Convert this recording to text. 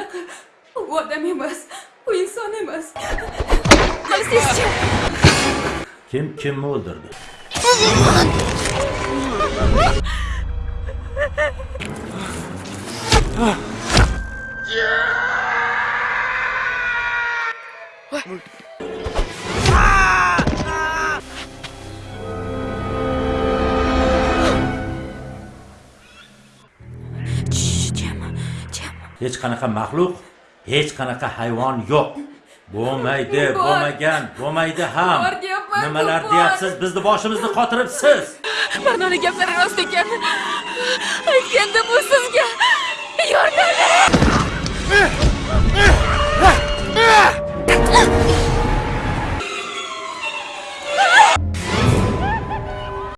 baliq u odam emas u inson emas sizchi kim kimni o'ldirdi Yeah! What? Hech qanaqa maxluq hech qanaqa hayvon yo'q. Bo'lmaydi bo'lmagan bo'lmaydi ham. Nimalar deyapsiz? Bizni boshimizni qotiribsiz. Mardona gaplari rost ekan. Aytganda bu sizga. Yordam bering